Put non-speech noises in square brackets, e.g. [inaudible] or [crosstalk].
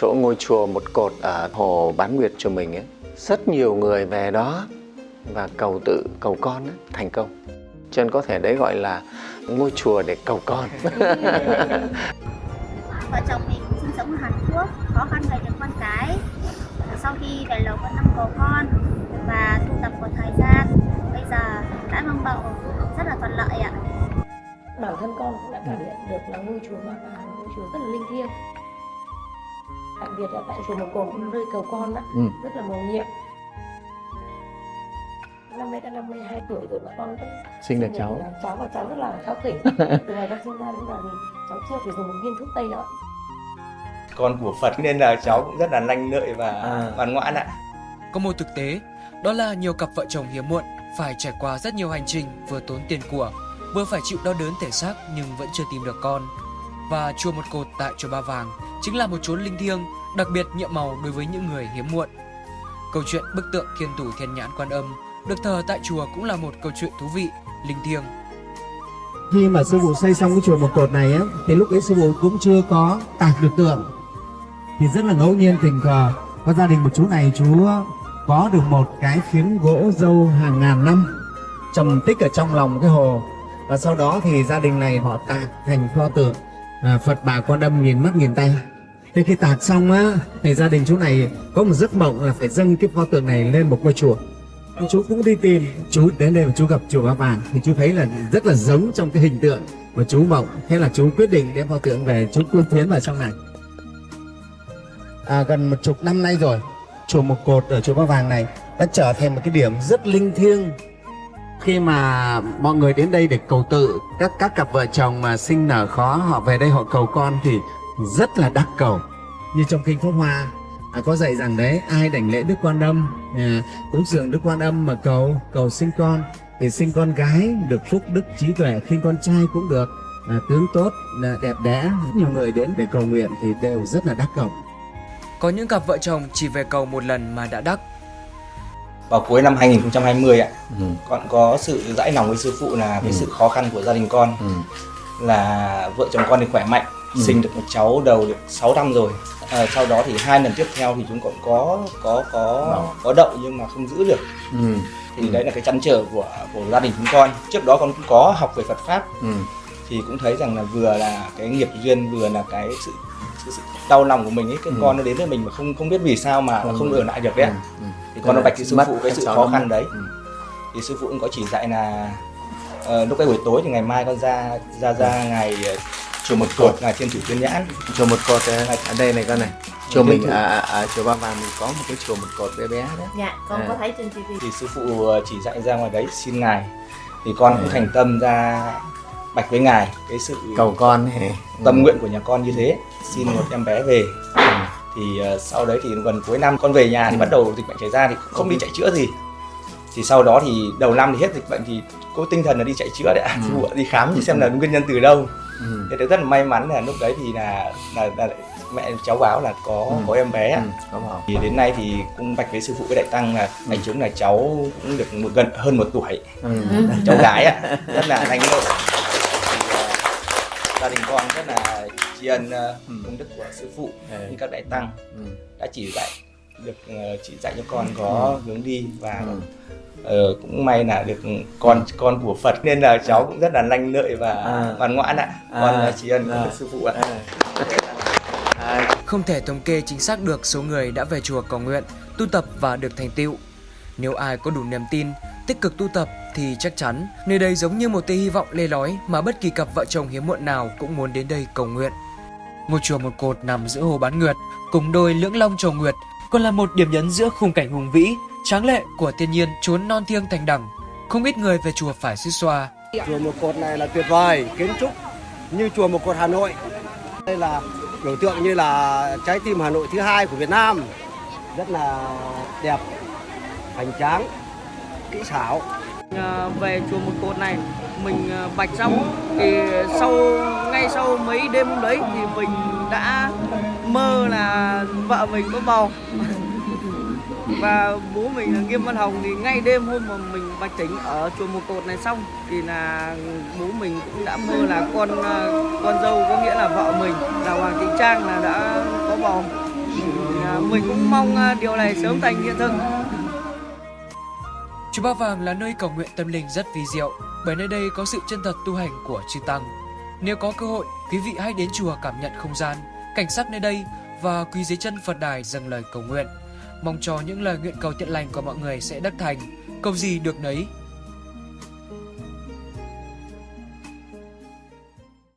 chỗ ngôi chùa một cột ở hồ Bán Nguyệt chùa mình ấy, rất nhiều người về đó và cầu tự cầu con ấy, thành công. Cho nên có thể đấy gọi là ngôi chùa để cầu con. [laughs] vợ chồng mình sinh sống ở Hàn Quốc khó khăn về được con cái sau khi về lầu có năm bầu con và tu tập một thời gian bây giờ đã mang bầu rất là thuận lợi ạ bản thân con cũng đã cảm nhận được là ngôi chùa Ba Vàng ngôi chùa rất là linh thiêng đặc biệt là tại chùa Một Cồn cũng nơi cầu con đó, Ừ. rất là mầu nhiệm năm nay đã 52 tuổi rồi mà con vẫn Sinh được cháu. là cháu và cháu rất là kháu khỉnh [laughs] từ ngày con sinh ra đến giờ thì cháu chưa phải dùng một viên thuốc tây nào con của Phật nên là cháu cũng rất là lanh lợi và À. ngoan ngoãn ạ. Có một thực tế, đó là nhiều cặp vợ chồng hiếm muộn phải trải qua rất nhiều hành trình vừa tốn tiền của, vừa phải chịu đau đớn thể xác nhưng vẫn chưa tìm được con. Và chùa một cột tại chùa Ba Vàng chính là một chốn linh thiêng, đặc biệt nhiệm màu đối với những người hiếm muộn. Câu chuyện bức tượng Thiên Thủ Thiên Nhãn Quan Âm được thờ tại chùa cũng là một câu chuyện thú vị, linh thiêng. khi mà sư phụ xây xong cái chùa một cột này á thì lúc ấy sư phụ cũng chưa có tạc được tượng thì rất là ngẫu nhiên tình cờ có gia đình một chú này chú có được một cái phiến gỗ dâu hàng ngàn năm trầm tích ở trong lòng cái hồ và sau đó thì gia đình này họ tạc thành pho tượng à, Phật bà con đâm nghìn mắt nghìn tay. Thế khi tạc xong á thì gia đình chú này có một giấc mộng là phải dâng cái pho tượng này lên một ngôi chùa. Chú cũng đi tìm chú đến đây mà chú gặp chùa Ba Vàng thì chú thấy là rất là giống trong cái hình tượng mà chú mộng. Thế là chú quyết định đem pho tượng về chú cung tiến vào trong này. À, gần một chục năm nay rồi chùa một cột ở chùa Ba Vàng này đã trở thành một cái điểm rất linh thiêng khi mà mọi người đến đây để cầu tự các các cặp vợ chồng mà sinh nở khó họ về đây họ cầu con thì rất là đắc cầu. Như trong kinh pháp hoa à, có dạy rằng đấy ai đảnh lễ đức quan âm à, cúng dường đức quan âm mà cầu cầu sinh con thì sinh con gái được phúc đức trí tuệ sinh con trai cũng được à, tướng tốt là đẹp đẽ. Nhiều người đến để cầu nguyện thì đều rất là đắc cầu. Có những cặp vợ chồng chỉ về cầu một lần mà đã đắc. Vào cuối năm 2020 ạ, Ừ. con có sự dãi lòng với sư phụ là cái Ừ. sự khó khăn của gia đình con Ừ. là vợ chồng con thì khỏe mạnh, Ừ. sinh được một cháu đầu được 6 năm rồi. À, sau đó thì hai lần tiếp theo thì chúng còn có có có Đậu. có đậu nhưng mà không giữ được. Ừ. Thì đấy là cái chăn trở của của gia đình chúng con. Trước đó con cũng có học về Phật pháp Ừ. thì cũng thấy rằng là vừa là cái nghiệp duyên vừa là cái sự sự, sự đau lòng của mình ấy cái Ừ. con nó đến với mình mà không không biết vì sao mà nó không ở lại được đấy ạ. Ừ. con nó bạch sư Mất phụ cái sự khó khăn mất. đấy. Ừ. thì sư phụ cũng có chỉ dạy là ờ, lúc cái buổi tối thì ngày mai con ra ra ra ngày ờ, chùa một cột ngày thiên thủ tuyên nhãn. Chùa một cột ở ở đây này con này. Chùa Ừ. mình ở, ở, ở chùa Ba Vàng mình có một cái chùa một cột bé bé đấy dạ con À. có thấy trên tivi thì sư phụ ờ, chỉ dạy ra ngoài đấy xin ngài. Thì con cũng Ừ. thành tâm ra bạch với ngài. Cái sự cầu con tâm nguyện của nhà con như thế xin một em bé về thì ờ, sau đấy thì gần cuối năm con về nhà thì Ừ. bắt đầu dịch bệnh xảy ra thì không đi chạy chữa gì thì sau đó thì đầu năm thì hết dịch bệnh thì có tinh thần là đi chạy chữa đấy ạ Ừ. đi khám thì xem là nguyên nhân từ đâu Ừ. thế rất là may mắn là lúc đấy thì là là, là mẹ cháu báo là có Ừ. có em bé ạ Ừ. có bảo thì đến nay thì cũng bạch với sư phụ với đại tăng là bạch chúng là cháu cũng được một gần hơn một tuổi ừ. cháu gái ạ [laughs] rất là thì ờ, gia đình con rất là tri ân ờ, Ừ. công đức của sư phụ Ừ. như các đại tăng Ừ. đã chỉ dạy được ờ, chỉ dạy cho con có hướng đi và Ừ. ờ, cũng may là được con con của Phật nên là cháu cũng rất là lanh lợi và À. ngoan ngoãn ạ À. con ờ, tri ân À. sư phụ ạ À, Không thể thống kê chính xác được số người đã về chùa cầu nguyện, tu tập và được thành tựu. Nếu ai có đủ niềm tin, tích cực tu tập thì chắc chắn nơi đây giống như một tia hy vọng lê lói mà bất kỳ cặp vợ chồng hiếm muộn nào cũng muốn đến đây cầu nguyện. Ngôi chùa một cột nằm giữa hồ Bán Nguyệt, cùng đôi lưỡng long trầu nguyệt, còn là một điểm nhấn giữa khung cảnh hùng vĩ, tráng lệ của thiên nhiên chốn non thiêng thành đẳng. Không ít người về chùa phải suýt xoa, Chùa Một Cột này là tuyệt vời, kiến trúc như chùa Một Cột Hà Nội. Đây là biểu tượng như là trái tim Hà Nội thứ hai của Việt Nam. Rất là đẹp, hoành tráng, kỹ xảo. À, về chùa một cột này mình ờ, bạch xong thì sau ngay sau mấy đêm hôm đấy thì mình đã mơ là vợ mình có bầu [laughs] và bố mình là Nghiêm Văn Hồng thì ngay đêm hôm mà mình bạch tỉnh ở chùa một cột này xong thì là bố mình cũng đã mơ là con ờ, con dâu có nghĩa là vợ mình là Hoàng Thị Trang là đã có bầu mình cũng mong điều này sớm thành hiện thực. Chùa Ba Vàng là nơi cầu nguyện tâm linh rất vi diệu bởi nơi đây có sự chân thật tu hành của chư tăng. Nếu có cơ hội, quý vị hãy đến chùa cảm nhận không gian, cảnh sắc nơi đây và quỳ dưới chân Phật đài dâng lời cầu nguyện. Mong cho những lời nguyện cầu thiện lành của mọi người sẽ đắc thành, cầu gì được nấy,